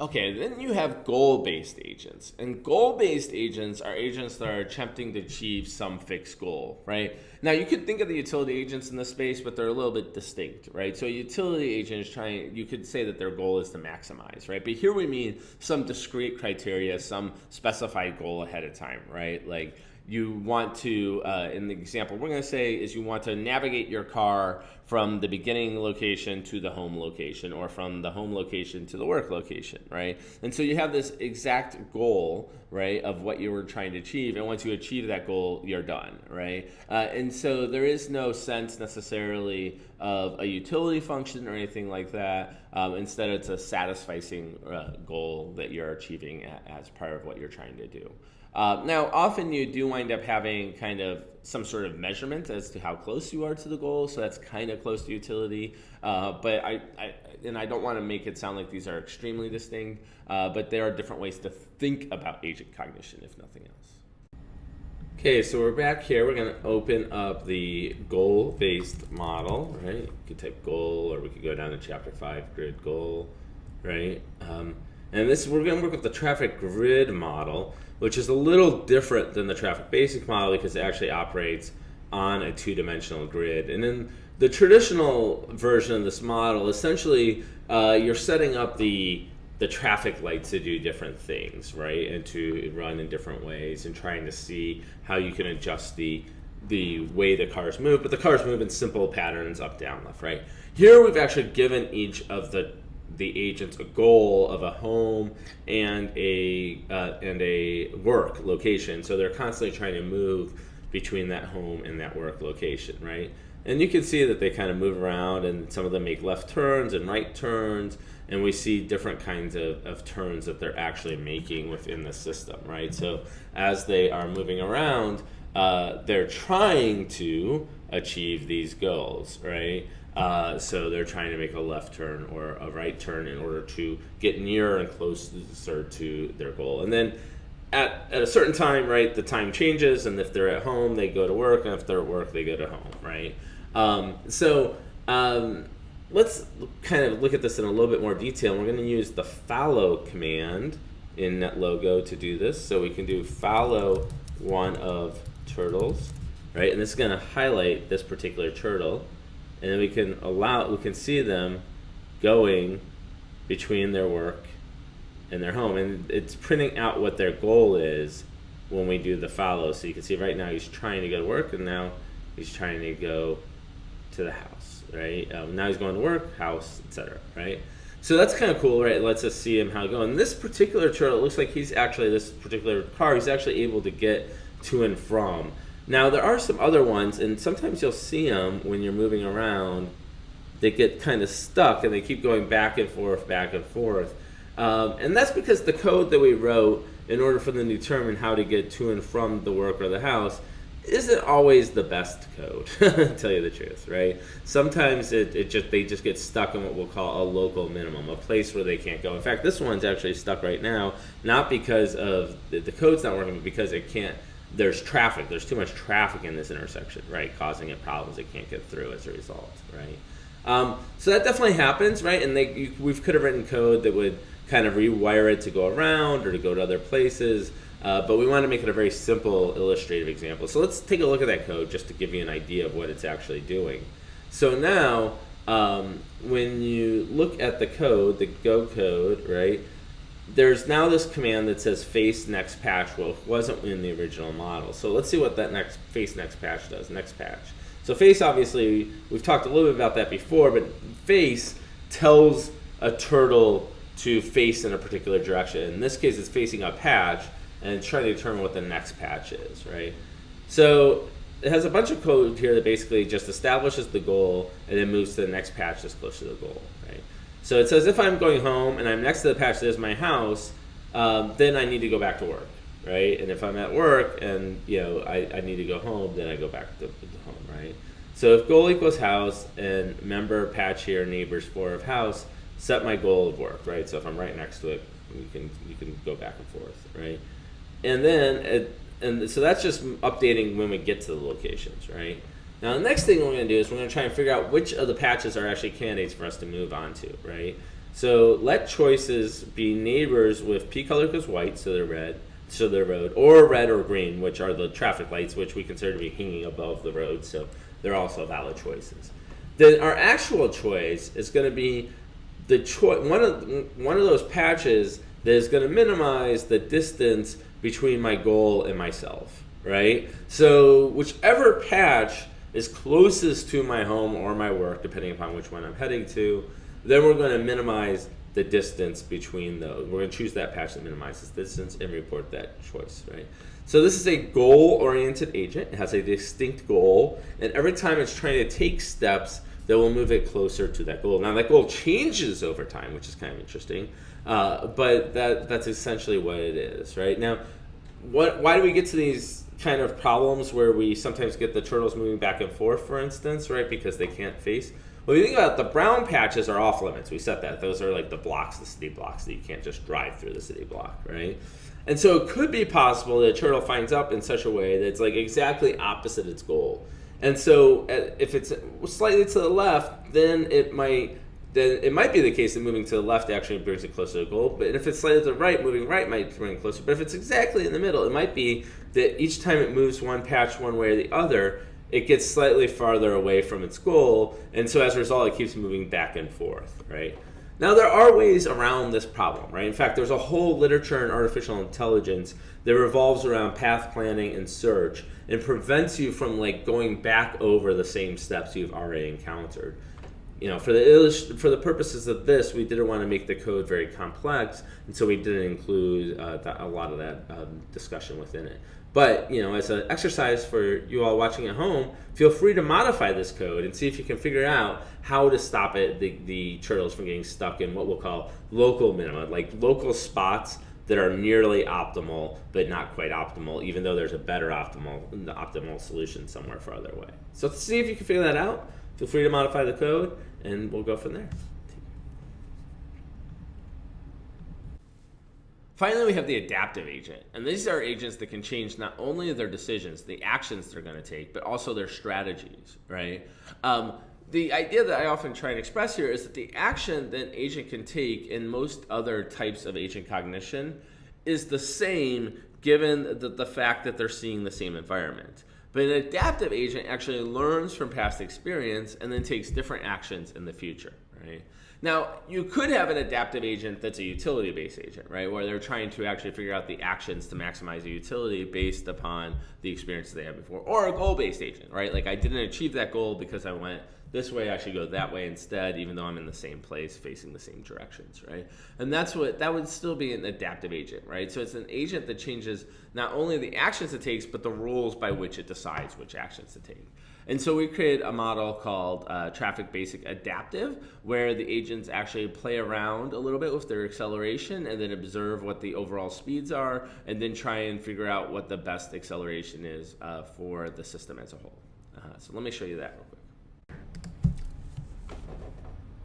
Okay, then you have goal based agents. And goal based agents are agents that are attempting to achieve some fixed goal, right? Now, you could think of the utility agents in this space, but they're a little bit distinct, right? So, a utility agent is trying, you could say that their goal is to maximize, right? But here we mean some discrete criteria, some specified goal ahead of time, right? Like, you want to, uh, in the example we're going to say, is you want to navigate your car from the beginning location to the home location or from the home location to the work location, right? And so you have this exact goal, right, of what you were trying to achieve. And once you achieve that goal, you're done, right? Uh, and so there is no sense necessarily of a utility function or anything like that. Um, instead, it's a satisfying uh, goal that you're achieving as part of what you're trying to do. Uh, now, often you do wind up having kind of some sort of measurement as to how close you are to the goal, so that's kind of close to utility. Uh, but I, I, and I don't want to make it sound like these are extremely distinct, uh, but there are different ways to think about agent cognition, if nothing else. Okay, so we're back here. We're going to open up the goal-based model, right? You could type goal, or we could go down to chapter five, grid goal, right? Um, and this we're going to work with the traffic grid model which is a little different than the traffic basic model because it actually operates on a two-dimensional grid. And in the traditional version of this model, essentially, uh, you're setting up the the traffic lights to do different things, right, and to run in different ways, and trying to see how you can adjust the the way the cars move. But the cars move in simple patterns, up, down, left, right. Here, we've actually given each of the the agents a goal of a home and a uh, and a work location. So they're constantly trying to move between that home and that work location, right? And you can see that they kind of move around, and some of them make left turns and right turns, and we see different kinds of, of turns that they're actually making within the system, right? So as they are moving around, uh, they're trying to achieve these goals, right? Uh, so they're trying to make a left turn or a right turn in order to get nearer and closer to their goal. And then at, at a certain time, right, the time changes, and if they're at home, they go to work, and if they're at work, they go to home, right? Um, so um, let's kind of look at this in a little bit more detail. We're going to use the follow command in NetLogo to do this. So we can do follow one of turtles, right? And this is going to highlight this particular turtle and then we can allow we can see them going between their work and their home and it's printing out what their goal is when we do the follow so you can see right now he's trying to go to work and now he's trying to go to the house right? Um, now he's going to work house etc right? So that's kind of cool right? It lets us see him how to go. And this particular turtle it looks like he's actually this particular car he's actually able to get to and from. Now there are some other ones, and sometimes you'll see them when you're moving around. They get kind of stuck, and they keep going back and forth, back and forth. Um, and that's because the code that we wrote in order for them to determine how to get to and from the work or the house isn't always the best code to tell you the truth right sometimes it, it just they just get stuck in what we'll call a local minimum a place where they can't go in fact this one's actually stuck right now not because of the, the code's not working but because it can't there's traffic. There's too much traffic in this intersection, right, causing it problems. It can't get through as a result, right? Um, so that definitely happens, right? And they, you, we could have written code that would kind of rewire it to go around or to go to other places. Uh, but we want to make it a very simple illustrative example. So let's take a look at that code just to give you an idea of what it's actually doing. So now, um, when you look at the code, the Go code, right, there's now this command that says face next patch. Well, it wasn't in the original model. So let's see what that next face next patch does. Next patch. So face, obviously, we've talked a little bit about that before, but face tells a turtle to face in a particular direction. In this case, it's facing a patch, and trying to determine what the next patch is, right? So it has a bunch of code here that basically just establishes the goal and then moves to the next patch that's close to the goal, right? So it says if I'm going home and I'm next to the patch that is my house, um, then I need to go back to work, right? And if I'm at work and you know I, I need to go home, then I go back to, to home, right? So if goal equals house and member patch here neighbors for of house, set my goal of work, right? So if I'm right next to it, you can you can go back and forth, right? And then it, and so that's just updating when we get to the locations, right? Now the next thing we're going to do is we're going to try and figure out which of the patches are actually candidates for us to move on to, right? So let choices be neighbors with P color because white, so they're red, so they're road, or red or green, which are the traffic lights, which we consider to be hanging above the road, so they're also valid choices. Then our actual choice is going to be the choice one of one of those patches that is going to minimize the distance between my goal and myself, right? So whichever patch is closest to my home or my work, depending upon which one I'm heading to, then we're going to minimize the distance between those. We're going to choose that patch that minimizes distance and report that choice, right? So this is a goal-oriented agent. It has a distinct goal, and every time it's trying to take steps that will move it closer to that goal. Now that goal changes over time, which is kind of interesting, uh, but that that's essentially what it is, right? Now, what why do we get to these kind of problems where we sometimes get the turtles moving back and forth, for instance, right? Because they can't face. Well, you think about it, the brown patches are off limits. We set that. Those are like the blocks, the city blocks that you can't just drive through the city block, right? And so it could be possible that a turtle finds up in such a way that it's like exactly opposite its goal. And so uh, if it's slightly to the left, then it might then it might be the case that moving to the left actually brings it closer to goal. But if it's slightly to the right, moving right might bring it closer. But if it's exactly in the middle, it might be that each time it moves one patch one way or the other, it gets slightly farther away from its goal. And so as a result, it keeps moving back and forth, right? Now, there are ways around this problem, right? In fact, there's a whole literature in artificial intelligence that revolves around path planning and search and prevents you from like going back over the same steps you've already encountered you know, for the for the purposes of this, we didn't want to make the code very complex, and so we didn't include uh, a lot of that um, discussion within it. But you know, as an exercise for you all watching at home, feel free to modify this code and see if you can figure out how to stop it, the, the turtles from getting stuck in what we'll call local minima, like local spots that are nearly optimal but not quite optimal, even though there's a better optimal optimal solution somewhere farther away. So see if you can figure that out. Feel free to modify the code and we'll go from there. Finally, we have the adaptive agent. And these are agents that can change not only their decisions, the actions they're going to take, but also their strategies, right? Um, the idea that I often try and express here is that the action that an agent can take in most other types of agent cognition is the same given the, the fact that they're seeing the same environment. But an adaptive agent actually learns from past experience and then takes different actions in the future, right? Now, you could have an adaptive agent that's a utility-based agent, right? Where they're trying to actually figure out the actions to maximize the utility based upon the experiences they had before. Or a goal-based agent, right? Like I didn't achieve that goal because I went this way I should go that way instead, even though I'm in the same place facing the same directions, right? And that's what that would still be an adaptive agent, right? So it's an agent that changes not only the actions it takes, but the rules by which it decides which actions to take. And so we created a model called uh, Traffic Basic Adaptive, where the agents actually play around a little bit with their acceleration and then observe what the overall speeds are, and then try and figure out what the best acceleration is uh, for the system as a whole. Uh, so let me show you that.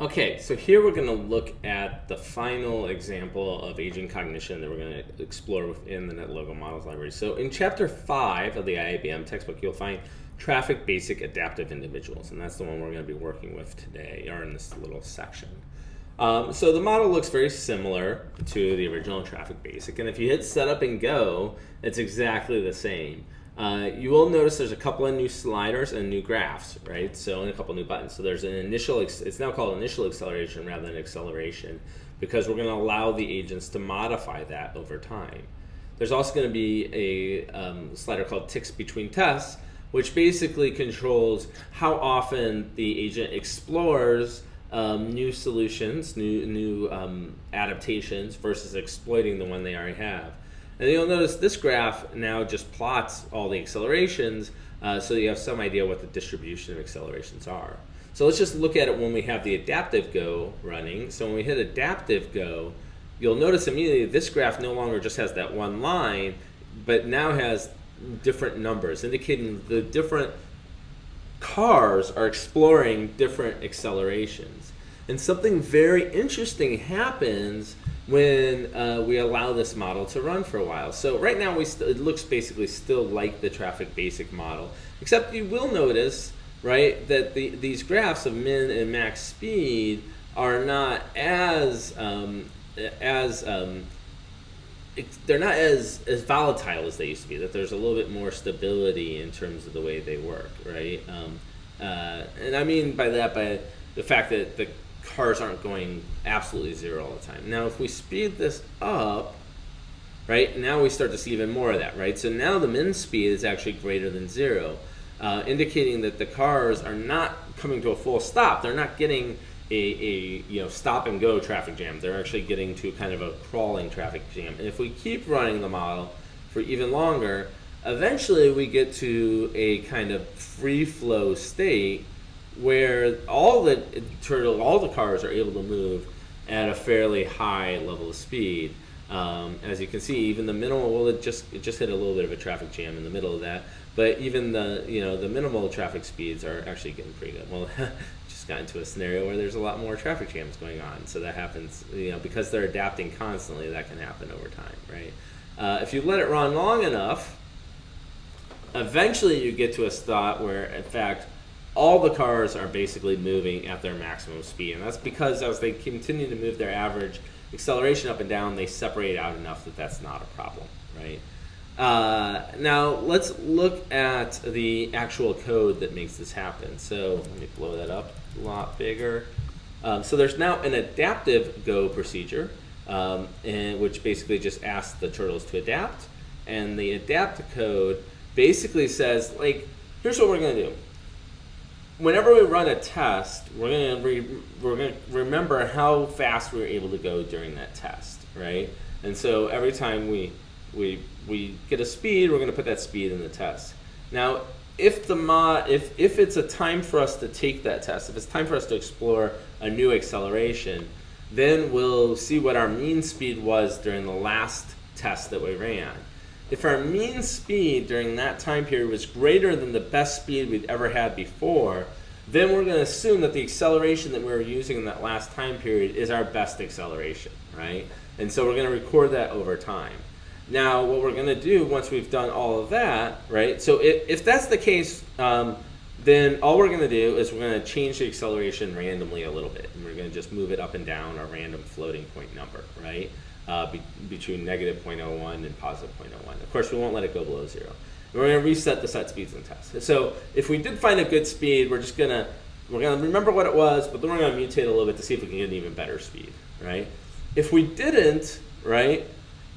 Okay, so here we're going to look at the final example of agent cognition that we're going to explore within the NetLogo Models Library. So in chapter 5 of the IABM textbook, you'll find traffic basic adaptive individuals, and that's the one we're going to be working with today, or in this little section. Um, so the model looks very similar to the original traffic basic, and if you hit setup and go, it's exactly the same. Uh, you will notice there's a couple of new sliders and new graphs, right? So and a couple new buttons. So there's an initial, it's now called initial acceleration rather than acceleration because we're going to allow the agents to modify that over time. There's also going to be a um, slider called ticks between tests, which basically controls how often the agent explores um, new solutions, new, new um, adaptations versus exploiting the one they already have. And you'll notice this graph now just plots all the accelerations uh, so you have some idea what the distribution of accelerations are. So let's just look at it when we have the adaptive go running. So when we hit adaptive go, you'll notice immediately this graph no longer just has that one line, but now has different numbers, indicating the different cars are exploring different accelerations. And something very interesting happens when uh, we allow this model to run for a while. So right now we it looks basically still like the traffic basic model, except you will notice, right, that the, these graphs of min and max speed are not as um, as um, they're not as as volatile as they used to be. That there's a little bit more stability in terms of the way they work, right? Um, uh, and I mean by that by the fact that the cars aren't going absolutely zero all the time. Now, if we speed this up, right, now we start to see even more of that, right? So now the min speed is actually greater than zero, uh, indicating that the cars are not coming to a full stop. They're not getting a, a you know stop and go traffic jam. They're actually getting to kind of a crawling traffic jam. And if we keep running the model for even longer, eventually we get to a kind of free flow state where all the turtle, all the cars are able to move at a fairly high level of speed. Um, as you can see, even the minimal, well, it just it just hit a little bit of a traffic jam in the middle of that. But even the you know the minimal traffic speeds are actually getting pretty good. Well, just got into a scenario where there's a lot more traffic jams going on, so that happens. You know because they're adapting constantly, that can happen over time, right? Uh, if you let it run long enough, eventually you get to a spot where, in fact, all the cars are basically moving at their maximum speed. And that's because as they continue to move their average acceleration up and down, they separate out enough that that's not a problem, right? Uh, now let's look at the actual code that makes this happen. So let me blow that up a lot bigger. Um, so there's now an adaptive go procedure, um, and, which basically just asks the turtles to adapt. And the adapt code basically says, like, here's what we're going to do whenever we run a test, we're gonna re, we're gonna remember how fast we were able to go during that test, right? And so every time we we we get a speed, we're gonna put that speed in the test. Now, if the mod if if it's a time for us to take that test, if it's time for us to explore a new acceleration, then we'll see what our mean speed was during the last test that we ran. If our mean speed during that time period was greater than the best speed we'd ever had before, then we're going to assume that the acceleration that we were using in that last time period is our best acceleration, right? And so we're going to record that over time. Now, what we're going to do once we've done all of that, right? So if, if that's the case, um, then all we're going to do is we're going to change the acceleration randomly a little bit. And we're going to just move it up and down a random floating point number, right? Uh, be, between negative 0.01 and positive 0.01. Of course, we won't let it go below zero. And we're going to reset the set speeds and test. So if we did find a good speed, we're just going to we're going to remember what it was, but then we're going to mutate a little bit to see if we can get an even better speed, right? If we didn't, right,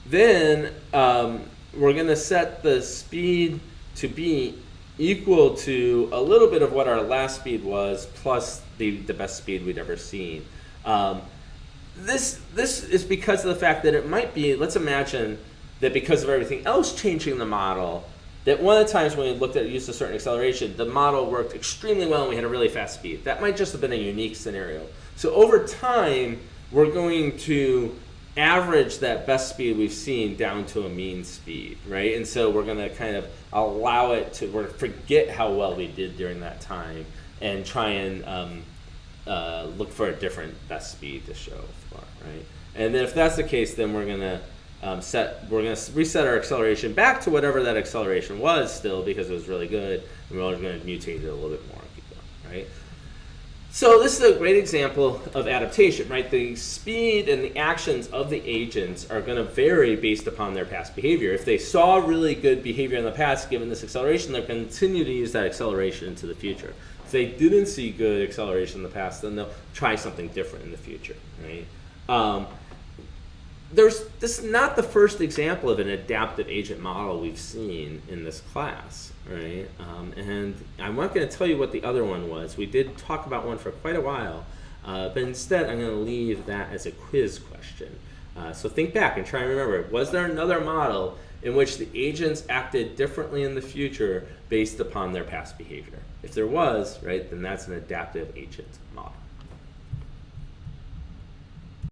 then um, we're going to set the speed to be equal to a little bit of what our last speed was plus the, the best speed we'd ever seen. Um, this this is because of the fact that it might be. Let's imagine that because of everything else changing the model, that one of the times when we looked at use of certain acceleration, the model worked extremely well and we had a really fast speed. That might just have been a unique scenario. So over time, we're going to average that best speed we've seen down to a mean speed, right? And so we're going to kind of allow it to, we're forget how well we did during that time and try and um, uh, look for a different best speed to show right? And then if that's the case, then we're gonna um, set, we're gonna reset our acceleration back to whatever that acceleration was still because it was really good, and we're only gonna mutate it a little bit more going, right? So this is a great example of adaptation, right? The speed and the actions of the agents are going to vary based upon their past behavior. If they saw really good behavior in the past, given this acceleration, they'll continue to use that acceleration into the future. If they didn't see good acceleration in the past, then they'll try something different in the future, right? Um, there's this is not the first example of an adaptive agent model we've seen in this class, right? Um, and I'm not going to tell you what the other one was. We did talk about one for quite a while, uh, but instead I'm going to leave that as a quiz question. Uh, so think back and try and remember, was there another model in which the agents acted differently in the future based upon their past behavior? If there was, right, then that's an adaptive agent model.